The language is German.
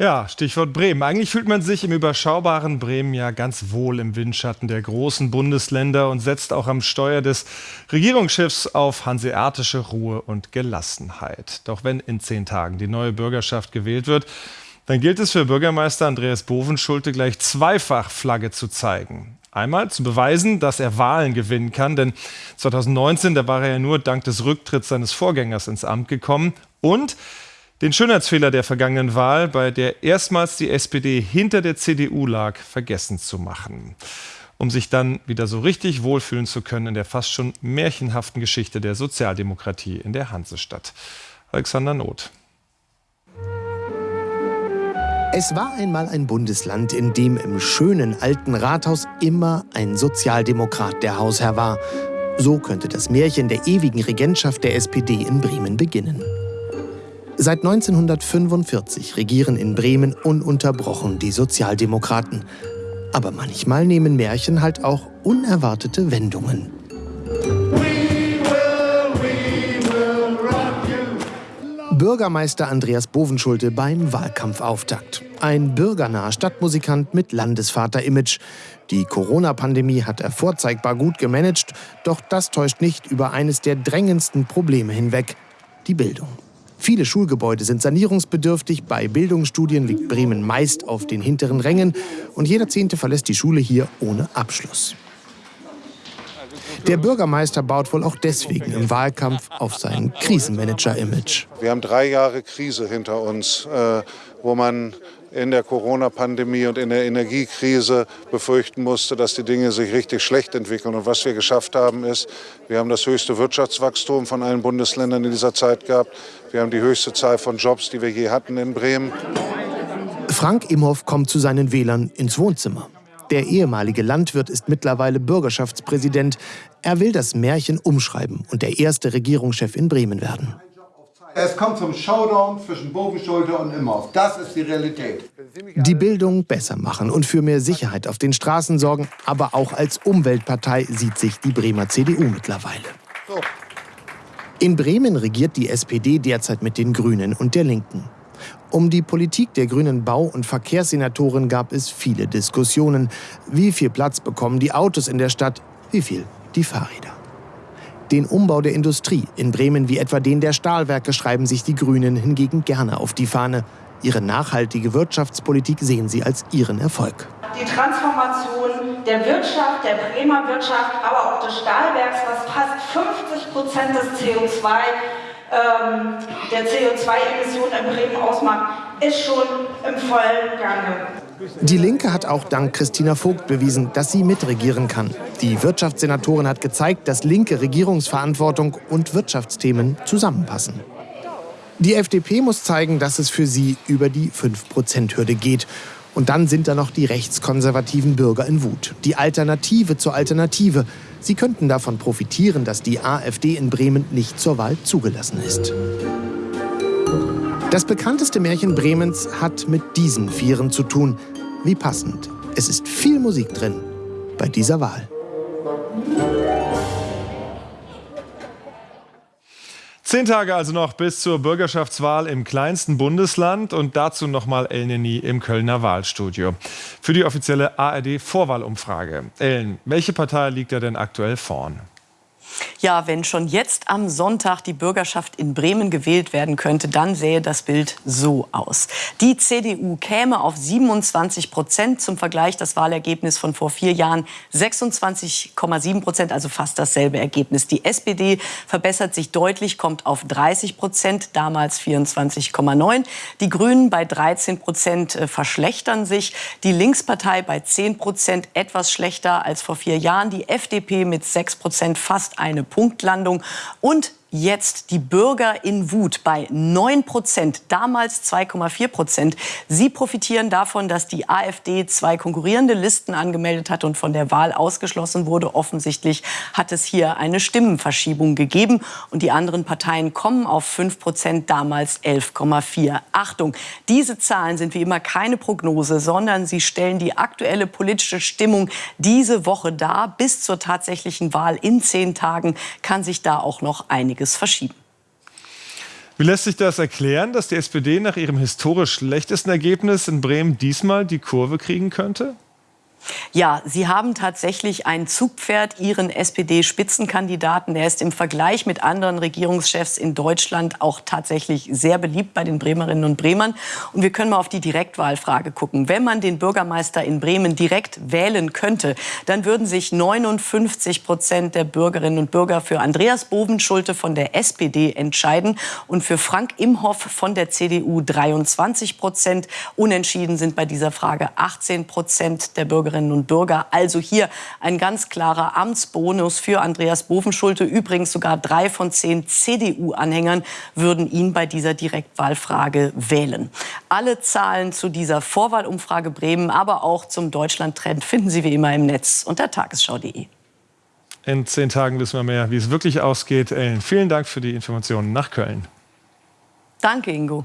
Ja, Stichwort Bremen. Eigentlich fühlt man sich im überschaubaren Bremen ja ganz wohl im Windschatten der großen Bundesländer und setzt auch am Steuer des Regierungsschiffs auf hanseatische Ruhe und Gelassenheit. Doch wenn in zehn Tagen die neue Bürgerschaft gewählt wird, dann gilt es für Bürgermeister Andreas Bovenschulte gleich zweifach Flagge zu zeigen. Einmal zu beweisen, dass er Wahlen gewinnen kann, denn 2019, da war er ja nur dank des Rücktritts seines Vorgängers ins Amt gekommen und den Schönheitsfehler der vergangenen Wahl, bei der erstmals die SPD hinter der CDU lag, vergessen zu machen. Um sich dann wieder so richtig wohlfühlen zu können in der fast schon märchenhaften Geschichte der Sozialdemokratie in der Hansestadt. Alexander Not. Es war einmal ein Bundesland, in dem im schönen alten Rathaus immer ein Sozialdemokrat der Hausherr war. So könnte das Märchen der ewigen Regentschaft der SPD in Bremen beginnen. Seit 1945 regieren in Bremen ununterbrochen die Sozialdemokraten. Aber manchmal nehmen Märchen halt auch unerwartete Wendungen. Bürgermeister Andreas Bovenschulte beim Wahlkampfauftakt. Ein bürgernaher Stadtmusikant mit Landesvater-Image. Die Corona-Pandemie hat er vorzeigbar gut gemanagt, doch das täuscht nicht über eines der drängendsten Probleme hinweg, die Bildung. Viele Schulgebäude sind sanierungsbedürftig. Bei Bildungsstudien liegt Bremen meist auf den hinteren Rängen. Und jeder Zehnte verlässt die Schule hier ohne Abschluss. Der Bürgermeister baut wohl auch deswegen im Wahlkampf auf sein Krisenmanager-Image. Wir haben drei Jahre Krise hinter uns, äh, wo man in der Corona-Pandemie und in der Energiekrise befürchten musste, dass die Dinge sich richtig schlecht entwickeln. Und was wir geschafft haben, ist, wir haben das höchste Wirtschaftswachstum von allen Bundesländern in dieser Zeit gehabt. Wir haben die höchste Zahl von Jobs, die wir je hatten in Bremen. Frank Imhoff kommt zu seinen Wählern ins Wohnzimmer. Der ehemalige Landwirt ist mittlerweile Bürgerschaftspräsident. Er will das Märchen umschreiben und der erste Regierungschef in Bremen werden. Es kommt zum Showdown zwischen Bovenschulte und Imhoff. Das ist die Realität. Die Bildung besser machen und für mehr Sicherheit auf den Straßen sorgen, aber auch als Umweltpartei sieht sich die Bremer CDU mittlerweile. In Bremen regiert die SPD derzeit mit den Grünen und der Linken. Um die Politik der grünen Bau- und Verkehrssenatoren gab es viele Diskussionen. Wie viel Platz bekommen die Autos in der Stadt? Wie viel die Fahrräder? Den Umbau der Industrie in Bremen wie etwa den der Stahlwerke schreiben sich die Grünen hingegen gerne auf die Fahne. Ihre nachhaltige Wirtschaftspolitik sehen sie als ihren Erfolg. Die Transformation der Wirtschaft, der Bremer Wirtschaft, aber auch des Stahlwerks, was fast 50 Prozent des CO2 ähm, der CO2-Emissionen in Bremen ausmacht, ist schon im vollen Gange. Die Linke hat auch dank Christina Vogt bewiesen, dass sie mitregieren kann. Die Wirtschaftssenatorin hat gezeigt, dass linke Regierungsverantwortung und Wirtschaftsthemen zusammenpassen. Die FDP muss zeigen, dass es für sie über die 5-Prozent-Hürde geht. Und dann sind da noch die rechtskonservativen Bürger in Wut. Die Alternative zur Alternative. Sie könnten davon profitieren, dass die AfD in Bremen nicht zur Wahl zugelassen ist. Das bekannteste Märchen Bremens hat mit diesen Vieren zu tun. Wie passend. Es ist viel Musik drin bei dieser Wahl. Zehn Tage also noch bis zur Bürgerschaftswahl im kleinsten Bundesland und dazu nochmal El Neni im Kölner Wahlstudio. Für die offizielle ARD-Vorwahlumfrage. Ellen, welche Partei liegt da denn aktuell vorn? Ja, wenn schon jetzt am Sonntag die Bürgerschaft in Bremen gewählt werden könnte, dann sähe das Bild so aus. Die CDU käme auf 27 Prozent. Zum Vergleich das Wahlergebnis von vor vier Jahren 26,7 Prozent, also fast dasselbe Ergebnis. Die SPD verbessert sich deutlich, kommt auf 30 Prozent, damals 24,9. Die Grünen bei 13 Prozent äh, verschlechtern sich. Die Linkspartei bei 10 Prozent etwas schlechter als vor vier Jahren. Die FDP mit 6 Prozent fast eine Punktlandung und jetzt die Bürger in Wut bei 9 Prozent, damals 2,4 Prozent. Sie profitieren davon, dass die AfD zwei konkurrierende Listen angemeldet hat und von der Wahl ausgeschlossen wurde. Offensichtlich hat es hier eine Stimmenverschiebung gegeben und die anderen Parteien kommen auf 5 Prozent, damals 11,4. Achtung, diese Zahlen sind wie immer keine Prognose, sondern sie stellen die aktuelle politische Stimmung diese Woche dar. Bis zur tatsächlichen Wahl in zehn Tagen kann sich da auch noch einiges einiges verschieben. Wie lässt sich das erklären, dass die SPD nach ihrem historisch schlechtesten Ergebnis in Bremen diesmal die Kurve kriegen könnte? Ja, Sie haben tatsächlich ein Zugpferd, Ihren SPD-Spitzenkandidaten. Er ist im Vergleich mit anderen Regierungschefs in Deutschland auch tatsächlich sehr beliebt bei den Bremerinnen und Bremern. Und wir können mal auf die Direktwahlfrage gucken. Wenn man den Bürgermeister in Bremen direkt wählen könnte, dann würden sich 59 Prozent der Bürgerinnen und Bürger für Andreas Bovenschulte von der SPD entscheiden und für Frank Imhoff von der CDU 23 Prozent. Unentschieden sind bei dieser Frage 18 Prozent der Bürger Bürgerinnen und Bürger. Also hier ein ganz klarer Amtsbonus für Andreas Bovenschulte. Übrigens sogar drei von zehn CDU-Anhängern würden ihn bei dieser Direktwahlfrage wählen. Alle Zahlen zu dieser Vorwahlumfrage Bremen, aber auch zum Deutschland-Trend finden Sie wie immer im Netz unter tagesschau.de. In zehn Tagen wissen wir mehr, wie es wirklich ausgeht. Ellen, vielen Dank für die Informationen nach Köln. Danke, Ingo.